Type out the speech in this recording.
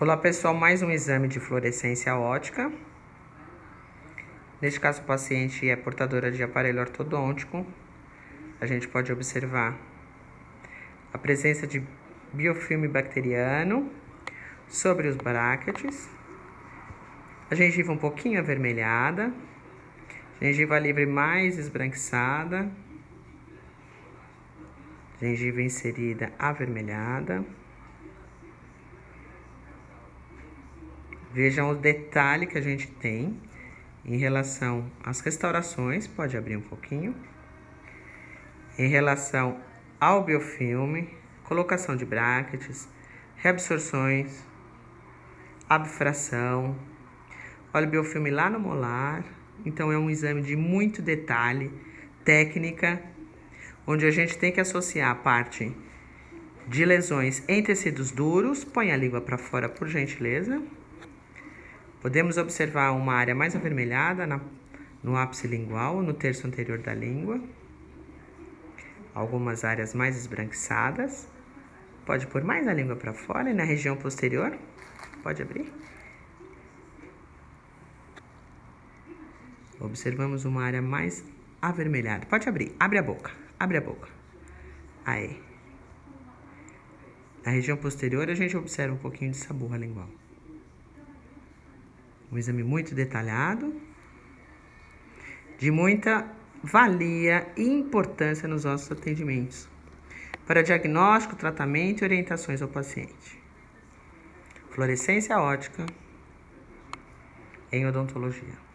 Olá pessoal, mais um exame de fluorescência ótica. Neste caso, o paciente é portadora de aparelho ortodôntico. A gente pode observar a presença de biofilme bacteriano sobre os bractetes, a gengiva um pouquinho avermelhada, gengiva livre mais esbranquiçada, gengiva inserida avermelhada. Vejam o detalhe que a gente tem em relação às restaurações, pode abrir um pouquinho, em relação ao biofilme, colocação de brackets, reabsorções, abfração. Olha o biofilme lá no molar, então é um exame de muito detalhe, técnica, onde a gente tem que associar a parte de lesões em tecidos duros. Põe a língua para fora, por gentileza. Podemos observar uma área mais avermelhada na, no ápice lingual, no terço anterior da língua. Algumas áreas mais esbranquiçadas. Pode pôr mais a língua para fora e na região posterior. Pode abrir. Observamos uma área mais avermelhada. Pode abrir. Abre a boca. Abre a boca. Aí. Na região posterior, a gente observa um pouquinho de sabor lingual. Um exame muito detalhado, de muita valia e importância nos nossos atendimentos, para diagnóstico, tratamento e orientações ao paciente. Fluorescência ótica em odontologia.